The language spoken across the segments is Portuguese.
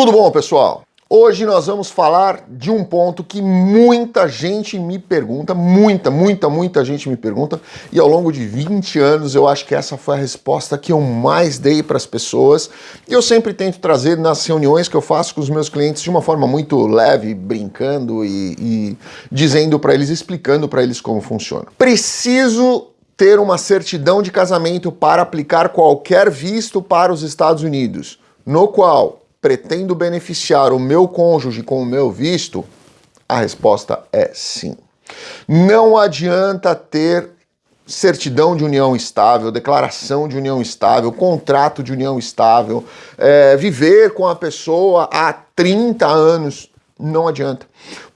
Tudo bom, pessoal? Hoje nós vamos falar de um ponto que muita gente me pergunta, muita, muita, muita gente me pergunta, e ao longo de 20 anos eu acho que essa foi a resposta que eu mais dei para as pessoas. E eu sempre tento trazer nas reuniões que eu faço com os meus clientes de uma forma muito leve, brincando e, e dizendo para eles, explicando para eles como funciona. Preciso ter uma certidão de casamento para aplicar qualquer visto para os Estados Unidos, no qual pretendo beneficiar o meu cônjuge com o meu visto? A resposta é sim. Não adianta ter certidão de união estável, declaração de união estável, contrato de união estável, é, viver com a pessoa há 30 anos, não adianta.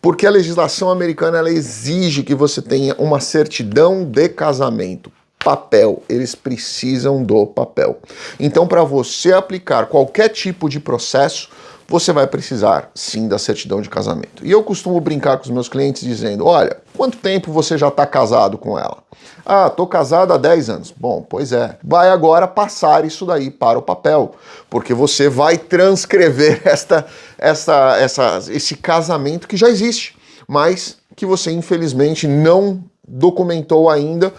Porque a legislação americana exige que você tenha uma certidão de casamento papel, eles precisam do papel. Então, para você aplicar qualquer tipo de processo, você vai precisar sim da certidão de casamento. E eu costumo brincar com os meus clientes dizendo, olha, quanto tempo você já está casado com ela? Ah, tô casado há 10 anos. Bom, pois é. Vai agora passar isso daí para o papel, porque você vai transcrever esta, esta, essa, esse casamento que já existe, mas que você infelizmente não documentou ainda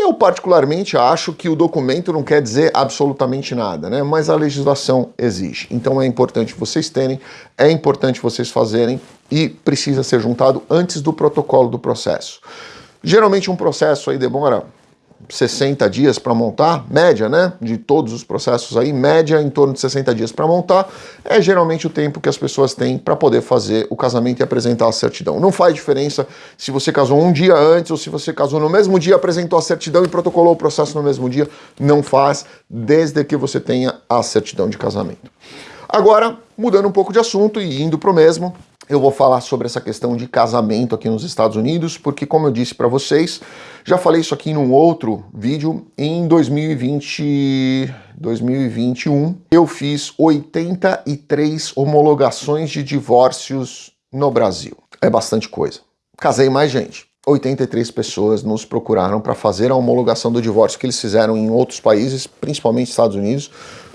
eu particularmente acho que o documento não quer dizer absolutamente nada, né? mas a legislação exige. Então é importante vocês terem, é importante vocês fazerem e precisa ser juntado antes do protocolo do processo. Geralmente um processo aí demora 60 dias para montar, média, né, de todos os processos aí, média em torno de 60 dias para montar, é geralmente o tempo que as pessoas têm para poder fazer o casamento e apresentar a certidão. Não faz diferença se você casou um dia antes ou se você casou no mesmo dia, apresentou a certidão e protocolou o processo no mesmo dia, não faz, desde que você tenha a certidão de casamento. Agora, mudando um pouco de assunto e indo para o mesmo, eu vou falar sobre essa questão de casamento aqui nos Estados Unidos, porque como eu disse para vocês, já falei isso aqui num outro vídeo, em 2020, 2021, eu fiz 83 homologações de divórcios no Brasil. É bastante coisa. Casei mais gente. 83 pessoas nos procuraram para fazer a homologação do divórcio que eles fizeram em outros países, principalmente Estados Unidos,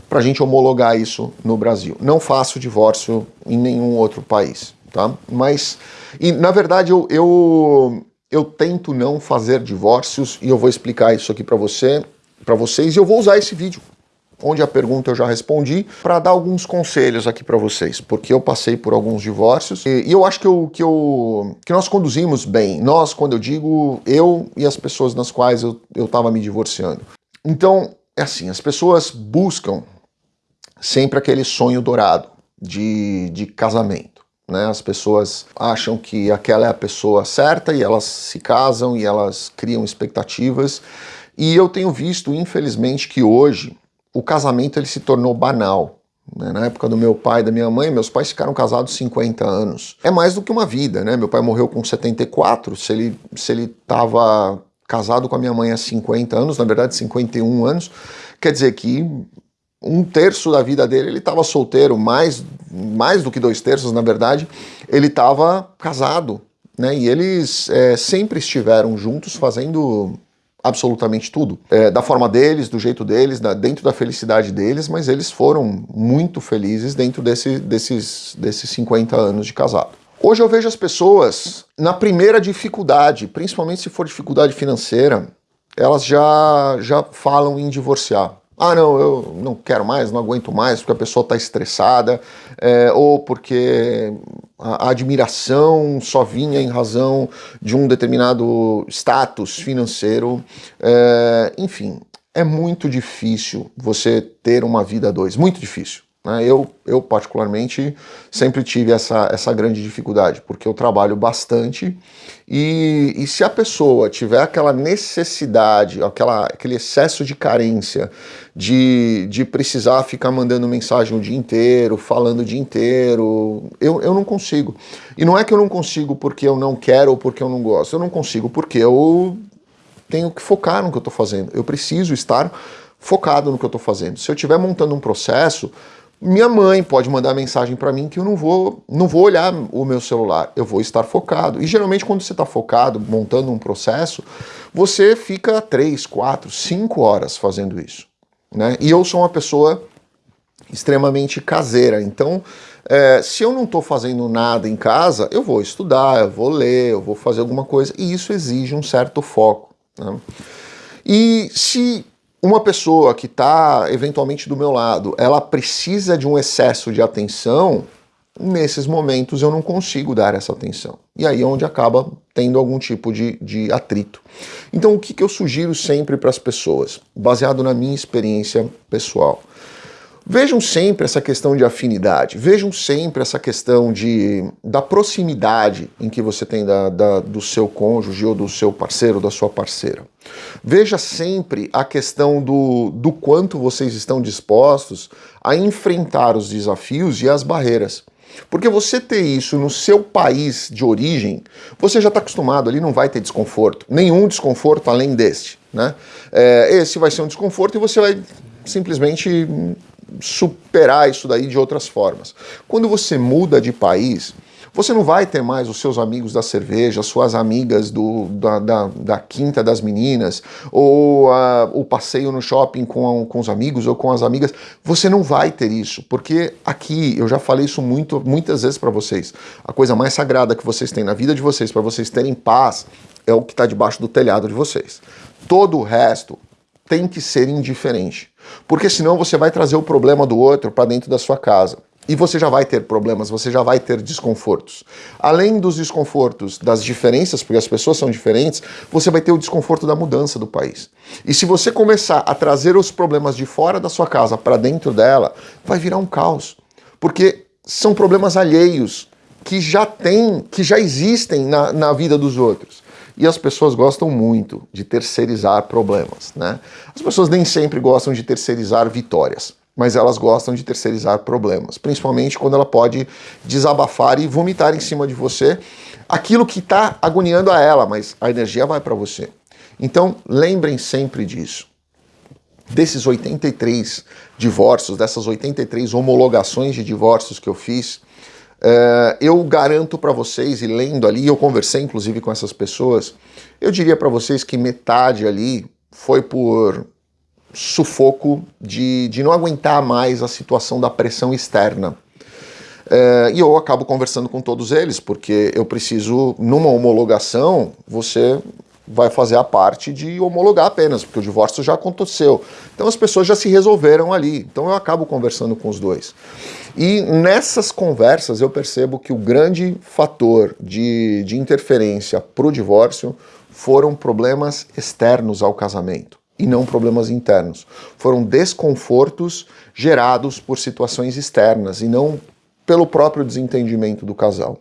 para a gente homologar isso no Brasil. Não faço divórcio em nenhum outro país tá? Mas, e, na verdade, eu, eu, eu tento não fazer divórcios e eu vou explicar isso aqui para você, para vocês e eu vou usar esse vídeo onde a pergunta eu já respondi, para dar alguns conselhos aqui para vocês, porque eu passei por alguns divórcios e, e, eu acho que, eu, que, eu, que nós conduzimos bem. Nós, quando eu digo eu e as pessoas nas quais eu estava me divorciando. Então, é assim, as pessoas buscam sempre aquele sonho dourado de, de casamento. Né? As pessoas acham que aquela é a pessoa certa e elas se casam e elas criam expectativas. E eu tenho visto, infelizmente, que hoje o casamento ele se tornou banal. Né? Na época do meu pai e da minha mãe, meus pais ficaram casados 50 anos. É mais do que uma vida, né? Meu pai morreu com 74, se ele se ele estava casado com a minha mãe há 50 anos, na verdade 51 anos, quer dizer que um terço da vida dele ele estava solteiro, mais, mais do que dois terços, na verdade, ele estava casado, né? E eles é, sempre estiveram juntos fazendo absolutamente tudo. É, da forma deles, do jeito deles, da, dentro da felicidade deles, mas eles foram muito felizes dentro desse, desses, desses 50 anos de casado. Hoje eu vejo as pessoas na primeira dificuldade, principalmente se for dificuldade financeira, elas já, já falam em divorciar. Ah, não, eu não quero mais, não aguento mais, porque a pessoa está estressada, é, ou porque a, admiração só vinha em razão de um determinado status financeiro. É, enfim, é muito difícil você ter uma vida a dois, muito difícil. Né? Eu, eu, particularmente, sempre tive essa, essa grande dificuldade, porque eu trabalho bastante e, e se a pessoa tiver aquela necessidade, aquela, aquele excesso de carência de, de precisar ficar mandando mensagem o dia inteiro, falando o dia inteiro, eu, eu não consigo. E não é que eu não consigo porque eu não quero ou porque eu não gosto, eu não consigo porque eu tenho que focar no que eu estou fazendo, eu preciso estar focado no que eu estou fazendo. Se eu estiver montando um processo, minha mãe pode mandar mensagem para mim que eu não vou, não vou olhar o meu celular, eu vou estar focado. E geralmente quando você está focado, montando um processo, você fica 3, 4, 5 horas fazendo isso. Né? E eu sou uma pessoa extremamente caseira. Então, é, se eu não estou fazendo nada em casa, eu vou estudar, eu vou ler, eu vou fazer alguma coisa, e isso exige um certo foco. Né? E se uma pessoa que está eventualmente do meu lado, ela precisa de um excesso de atenção, nesses momentos eu não consigo dar essa atenção. E aí é onde acaba tendo algum tipo de, de atrito. Então o que, que eu sugiro sempre para as pessoas, baseado na minha experiência pessoal? Vejam sempre essa questão de afinidade, vejam sempre essa questão de, da proximidade em que você tem da, da, do seu cônjuge ou do seu parceiro, da sua parceira. Veja sempre a questão do, do quanto vocês estão dispostos a enfrentar os desafios e as barreiras. Porque você ter isso no seu país de origem, você já está acostumado, ali não vai ter desconforto. Nenhum desconforto além deste. Né? É, esse vai ser um desconforto e você vai simplesmente superar isso daí de outras formas. Quando você muda de país, você não vai ter mais os seus amigos da cerveja, suas amigas do, da, da, da quinta das meninas, ou uh, o passeio no shopping com, com os amigos ou com as amigas. Você não vai ter isso, porque aqui, eu já falei isso muito, muitas vezes para vocês, a coisa mais sagrada que vocês têm na vida de vocês, para vocês terem paz, é o que está debaixo do telhado de vocês. Todo o resto tem que ser indiferente. Porque senão você vai trazer o problema do outro para dentro da sua casa. E você já vai ter problemas, você já vai ter desconfortos. Além dos desconfortos das diferenças, porque as pessoas são diferentes, você vai ter o desconforto da mudança do país. E se você começar a trazer os problemas de fora da sua casa para dentro dela, vai virar um caos. Porque são problemas alheios que já tem, que já existem na, na vida dos outros. E as pessoas gostam muito de terceirizar problemas, né? As pessoas nem sempre gostam de terceirizar vitórias, mas elas gostam de terceirizar problemas, principalmente quando ela pode desabafar e vomitar em cima de você aquilo que está agoniando a ela, mas a energia vai para você. Então, lembrem sempre disso. Desses 83 divórcios, dessas 83 homologações de divórcios que eu fiz, Uh, eu garanto para vocês, e lendo ali, eu conversei inclusive com essas pessoas, eu diria para vocês que metade ali foi por sufoco de, de não aguentar mais a situação da pressão externa. Uh, e eu acabo conversando com todos eles, porque eu preciso, numa homologação, você vai fazer a parte de homologar apenas, porque o divórcio já aconteceu. Então as pessoas já se resolveram ali. Então eu acabo conversando com os dois. E nessas conversas eu percebo que o grande fator de, de interferência para o divórcio foram problemas externos ao casamento e não problemas internos. Foram desconfortos gerados por situações externas e não pelo próprio desentendimento do casal.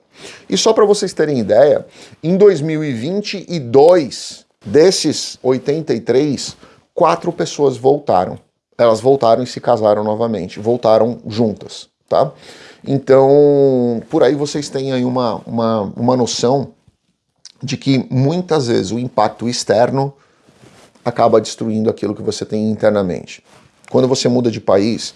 E só para vocês terem ideia, em 2022, desses 83, quatro pessoas voltaram. Elas voltaram e se casaram novamente, voltaram juntas, tá? Então, por aí vocês têm aí uma, uma, uma noção de que muitas vezes o impacto externo acaba destruindo aquilo que você tem internamente. Quando você muda de país,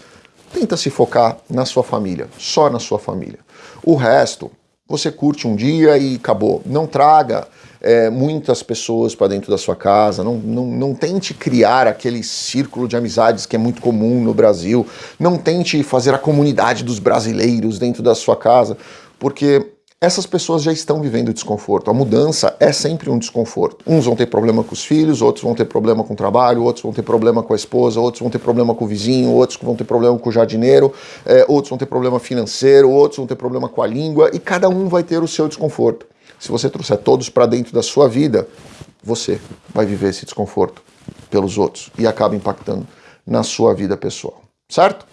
tenta se focar na sua família, só na sua família. O resto, você curte um dia e acabou. Não traga é, muitas pessoas para dentro da sua casa, não, não, não tente criar aquele círculo de amizades que é muito comum no Brasil, não tente fazer a comunidade dos brasileiros dentro da sua casa, porque essas pessoas já estão vivendo desconforto. A mudança é sempre um desconforto. Uns vão ter problema com os filhos, outros vão ter problema com o trabalho, outros vão ter problema com a esposa, outros vão ter problema com o vizinho, outros vão ter problema com o jardineiro, é, outros vão ter problema financeiro, outros vão ter problema com a língua, e cada um vai ter o seu desconforto. Se você trouxer todos para dentro da sua vida, você vai viver esse desconforto pelos outros e acaba impactando na sua vida pessoal. Certo?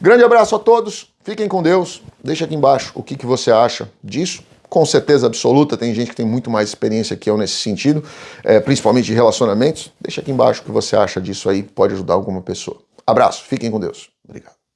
Grande abraço a todos. Fiquem com Deus. Deixa aqui embaixo o que, que você acha disso. Com certeza absoluta, tem gente que tem muito mais experiência que eu nesse sentido, é, principalmente de relacionamentos. Deixa aqui embaixo o que você acha disso aí, pode ajudar alguma pessoa. Abraço, fiquem com Deus. Obrigado.